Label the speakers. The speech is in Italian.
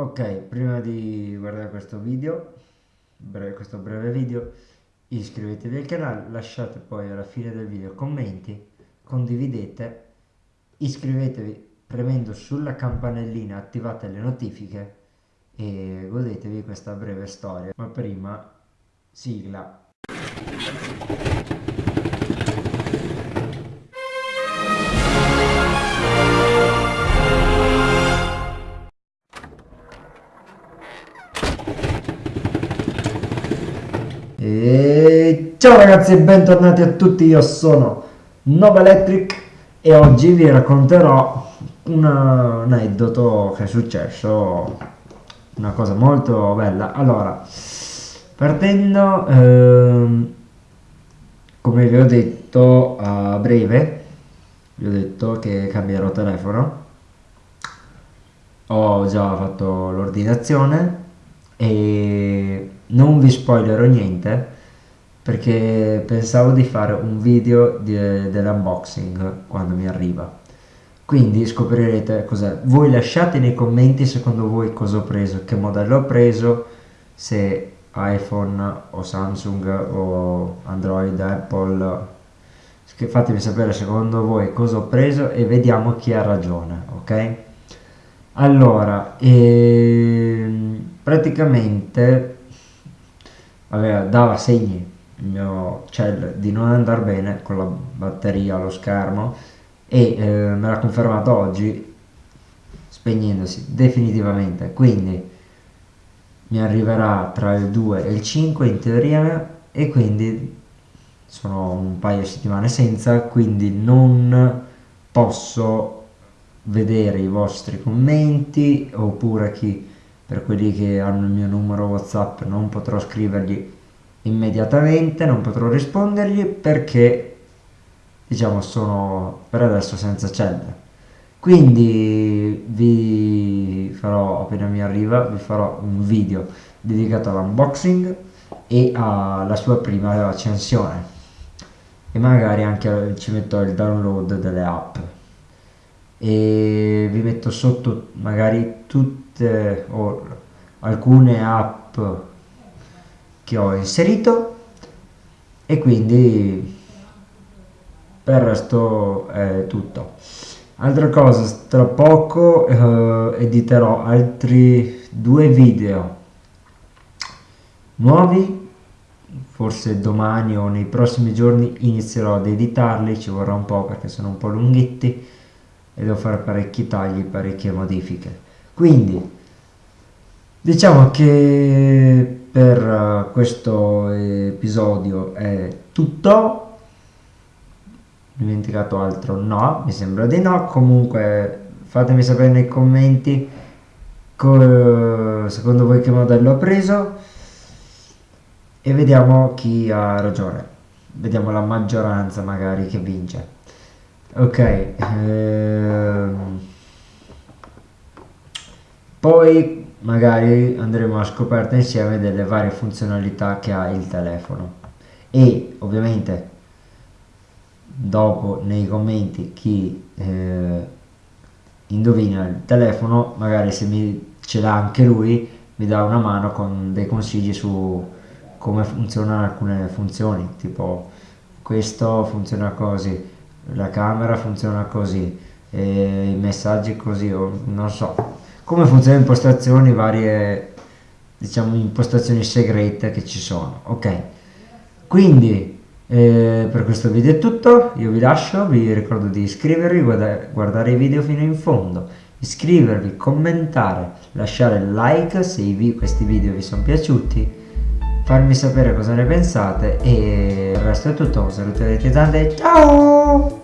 Speaker 1: Ok, prima di guardare questo video, breve, questo breve video, iscrivetevi al canale, lasciate poi alla fine del video commenti, condividete, iscrivetevi premendo sulla campanellina, attivate le notifiche e godetevi questa breve storia. Ma prima, sigla. Ciao ragazzi e bentornati a tutti, io sono Nova Electric e oggi vi racconterò una, un aneddoto che è successo, una cosa molto bella. Allora, partendo, ehm, come vi ho detto a breve, vi ho detto che cambierò telefono, ho già fatto l'ordinazione e non vi spoilerò niente perché pensavo di fare un video dell'unboxing quando mi arriva. Quindi scoprirete cos'è. Voi lasciate nei commenti secondo voi cosa ho preso che modello ho preso se iPhone o Samsung o Android, Apple. Fatemi sapere secondo voi cosa ho preso e vediamo chi ha ragione ok? Allora ehm, praticamente aveva, dava segni il mio cell di non andare bene con la batteria, lo schermo e eh, me l'ha confermato oggi spegnendosi definitivamente. Quindi mi arriverà tra il 2 e il 5 in teoria e quindi sono un paio di settimane senza quindi non posso vedere i vostri commenti oppure chi per quelli che hanno il mio numero whatsapp non potrò scrivergli immediatamente non potrò rispondergli perché diciamo sono per adesso senza cella quindi vi farò appena mi arriva vi farò un video dedicato all'unboxing e alla sua prima accensione e magari anche ci metto il download delle app. E vi metto sotto magari tutte o alcune app che ho inserito e quindi per il resto è tutto altra cosa tra poco eh, editerò altri due video nuovi forse domani o nei prossimi giorni inizierò ad editarli ci vorrà un po' perché sono un po' lunghetti e devo fare parecchi tagli, parecchie modifiche. Quindi diciamo che per uh, questo episodio è tutto. Dimenticato altro? No, mi sembra di no. Comunque fatemi sapere nei commenti secondo voi che modello ho preso e vediamo chi ha ragione. Vediamo la maggioranza magari che vince ok ehm, poi magari andremo a scoperta insieme delle varie funzionalità che ha il telefono. E ovviamente dopo nei commenti chi eh, indovina il telefono magari se mi ce l'ha anche lui mi dà una mano con dei consigli su come funzionano alcune funzioni tipo questo funziona così la camera funziona così i messaggi così o non so come funzionano impostazioni varie diciamo impostazioni segrete che ci sono ok? Quindi eh, per questo video è tutto io vi lascio vi ricordo di iscrivervi guarda guardare i video fino in fondo iscrivervi commentare lasciare like se vi questi video vi sono piaciuti farmi sapere cosa ne pensate e il resto è tutto un saluto da tante ciao